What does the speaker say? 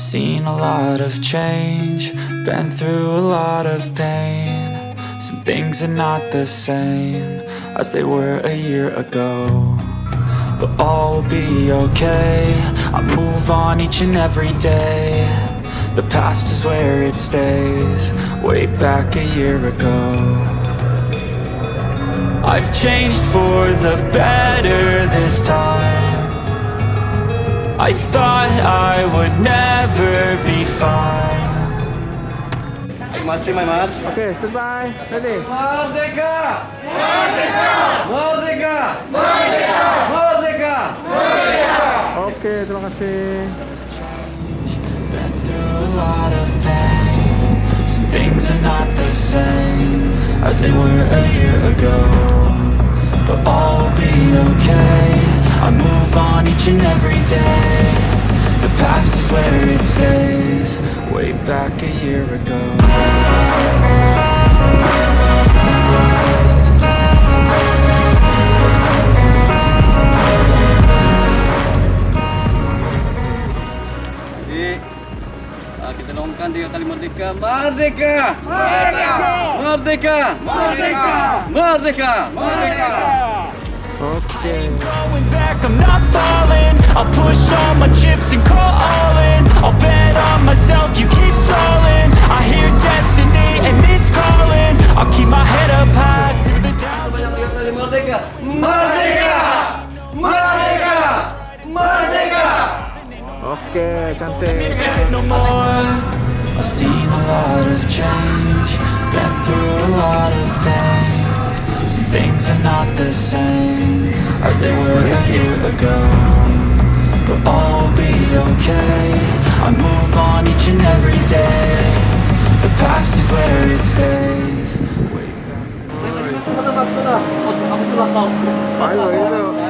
seen a lot of change, been through a lot of pain. Some things are not the same as they were a year ago. But all will be okay, I move on each and every day. The past is where it stays, way back a year ago. I've changed for the better this time. I thought I would never be fine. Match my match. Okay, stand by. Ready? Merdeka! Merdeka! Merdeka! Merdeka! Okay, terima kasih. Been through a lot of pain. Some things are not the same as they were a year ago. But all will be okay. I on each and every day. The past is where it stays. Way back a year ago. Jadi ah, kita longkan tiga kali merdeka. Merdeka! Merdeka! Merdeka! Merdeka! Merdeka! Okay. Going back, I'm not falling. I'll push all my chips and call all in. I'll bet on myself, you keep stalling. I hear destiny and it's calling. I'll keep my head up high through the doubts. Tiga kali merdeka. Merdeka! Merdeka! Merdeka! Okay, cantik. no more. I've seen a lot of change, been through a lot of pain. Some things are not the same as they were a year ago. But all will be okay. I move on each and every day. The past is where it stays. Way back. Ayo, itu.